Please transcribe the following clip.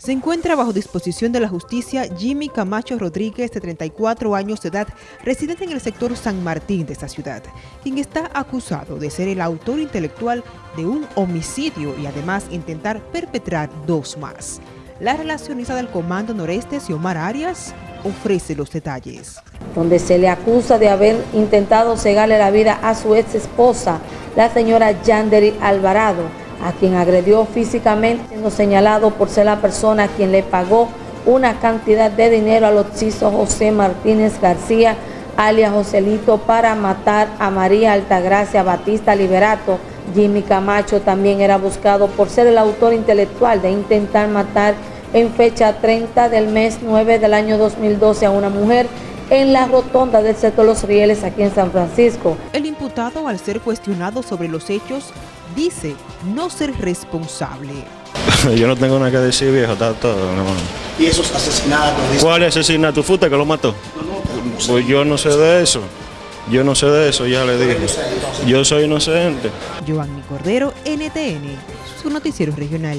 Se encuentra bajo disposición de la justicia Jimmy Camacho Rodríguez, de 34 años de edad, residente en el sector San Martín de esta ciudad, quien está acusado de ser el autor intelectual de un homicidio y además intentar perpetrar dos más. La relacionista del Comando Noreste, Xiomar Arias, ofrece los detalles. Donde se le acusa de haber intentado cegarle la vida a su ex esposa, la señora Yanderi Alvarado, a quien agredió físicamente, siendo señalado por ser la persona a quien le pagó una cantidad de dinero al occiso José Martínez García, alias Joselito, para matar a María Altagracia Batista Liberato. Jimmy Camacho también era buscado por ser el autor intelectual de intentar matar en fecha 30 del mes 9 del año 2012 a una mujer en la rotonda del sector Los Rieles aquí en San Francisco. El imputado, al ser cuestionado sobre los hechos, dice no ser responsable. Yo no tengo nada que decir, viejo, está todo. ¿Y esos asesinatos? ¿Cuál asesinato? ¿Fuiste que lo mató? Pues yo no sé de eso. Yo no sé de eso, ya le dije. Yo soy inocente. Giovanni Cordero, NTN, su noticiero regional.